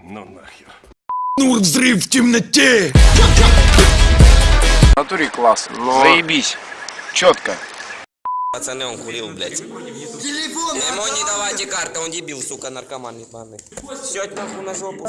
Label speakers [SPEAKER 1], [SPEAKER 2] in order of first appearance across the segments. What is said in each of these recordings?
[SPEAKER 1] Ну нахер. Нур взрыв в темноте.
[SPEAKER 2] Натуре класс. Но... Заебись. Четко.
[SPEAKER 3] Пацаны, он курил, блядь. Телефон! Ему не давайте карты, он дебил, сука, наркоман ебаный. Сядь нахуй на жопу.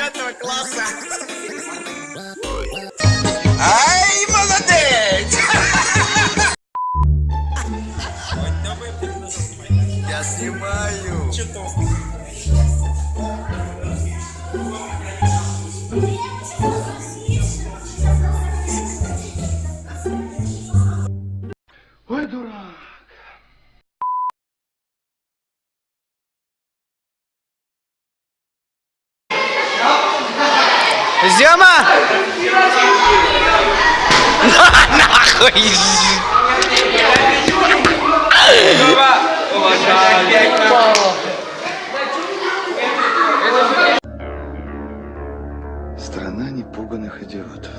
[SPEAKER 3] Девятого класса.
[SPEAKER 2] Ай, молодец!
[SPEAKER 3] Я снимаю.
[SPEAKER 1] Ой,
[SPEAKER 2] Зема! Нахуй!
[SPEAKER 1] Страна непуганных идиотов.